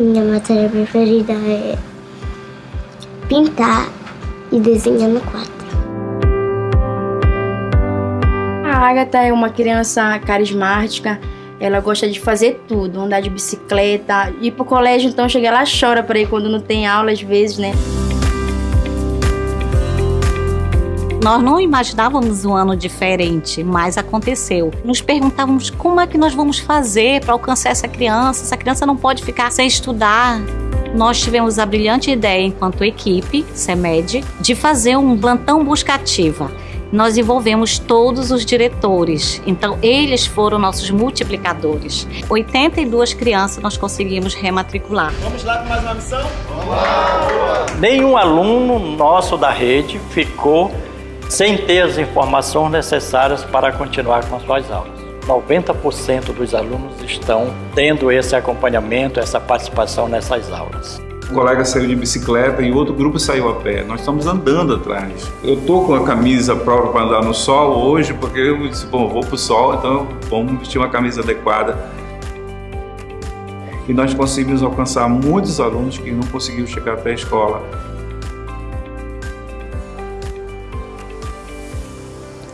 Minha matéria preferida é pintar e desenhar no quadro. A Agatha é uma criança carismática, ela gosta de fazer tudo, andar de bicicleta, ir pro colégio, então chega lá chora para ir quando não tem aula às vezes, né? Nós não imaginávamos um ano diferente, mas aconteceu. Nos perguntávamos como é que nós vamos fazer para alcançar essa criança. Essa criança não pode ficar sem estudar. Nós tivemos a brilhante ideia, enquanto equipe, CEMED, de fazer um plantão buscativa nós envolvemos todos os diretores. Então, eles foram nossos multiplicadores. 82 crianças nós conseguimos rematricular. Vamos lá com mais uma missão? Vamos lá! Nenhum aluno nosso da rede ficou sem ter as informações necessárias para continuar com as suas aulas. 90% dos alunos estão tendo esse acompanhamento, essa participação nessas aulas. Um colega saiu de bicicleta e outro grupo saiu a pé. Nós estamos andando atrás. Eu tô com a camisa própria para andar no sol hoje, porque eu disse, bom, vou pro sol, então vamos vestir uma camisa adequada. E nós conseguimos alcançar muitos alunos que não conseguiram chegar até a escola.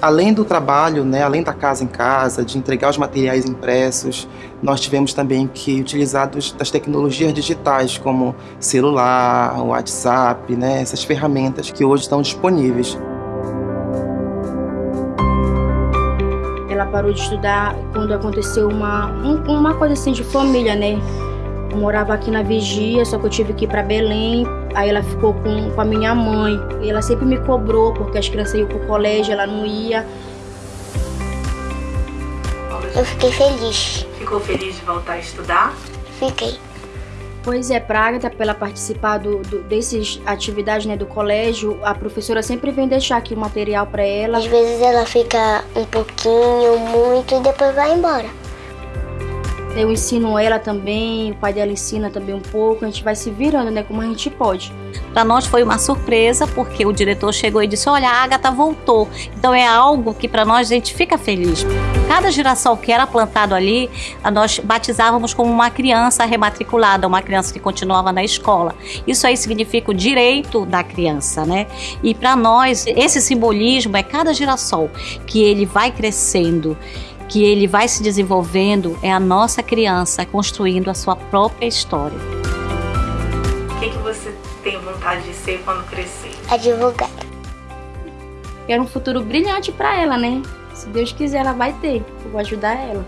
Além do trabalho, né, além da casa em casa, de entregar os materiais impressos, nós tivemos também que utilizar dos, das tecnologias digitais, como celular, WhatsApp, né, essas ferramentas que hoje estão disponíveis. Ela parou de estudar quando aconteceu uma, uma coisa assim de família, né? Eu morava aqui na Vigia, só que eu tive que ir para Belém. Aí ela ficou com, com a minha mãe. E ela sempre me cobrou, porque as crianças iam pro colégio, ela não ia. Eu fiquei feliz. Ficou feliz de voltar a estudar? Fiquei. Pois é, pra Agatha, pra ela participar do, do, desses atividades né, do colégio, a professora sempre vem deixar aqui o material para ela. Às vezes ela fica um pouquinho, muito e depois vai embora. Eu ensino ela também, o pai dela ensina também um pouco, a gente vai se virando, né, como a gente pode. Para nós foi uma surpresa, porque o diretor chegou e disse: Olha, a Agatha voltou. Então é algo que para nós a gente fica feliz. Cada girassol que era plantado ali, nós batizávamos como uma criança rematriculada, uma criança que continuava na escola. Isso aí significa o direito da criança, né? E para nós, esse simbolismo é cada girassol que ele vai crescendo que ele vai se desenvolvendo é a nossa criança construindo a sua própria história. O que, que você tem vontade de ser quando crescer? Advogada. Quero um futuro brilhante para ela, né? Se Deus quiser, ela vai ter. Eu vou ajudar ela.